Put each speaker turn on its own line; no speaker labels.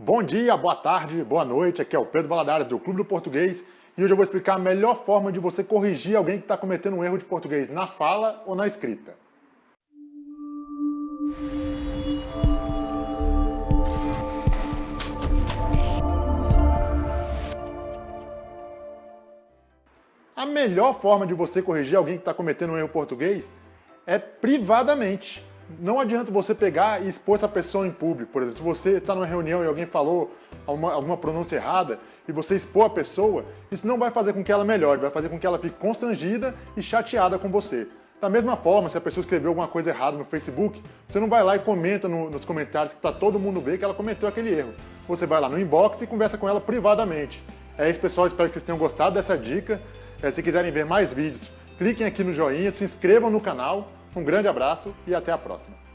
Bom dia, boa tarde, boa noite, aqui é o Pedro Valadares do Clube do Português. E hoje eu vou explicar a melhor forma de você corrigir alguém que está cometendo um erro de português na fala ou na escrita. A melhor forma de você corrigir alguém que está cometendo um erro português é privadamente não adianta você pegar e expor essa pessoa em público. Por exemplo, se você está numa reunião e alguém falou alguma, alguma pronúncia errada e você expor a pessoa, isso não vai fazer com que ela melhore, vai fazer com que ela fique constrangida e chateada com você. Da mesma forma, se a pessoa escreveu alguma coisa errada no Facebook, você não vai lá e comenta no, nos comentários para todo mundo ver que ela cometeu aquele erro. Você vai lá no inbox e conversa com ela privadamente. É isso, pessoal. Espero que vocês tenham gostado dessa dica. É, se quiserem ver mais vídeos, cliquem aqui no joinha, se inscrevam no canal um grande abraço e até a próxima.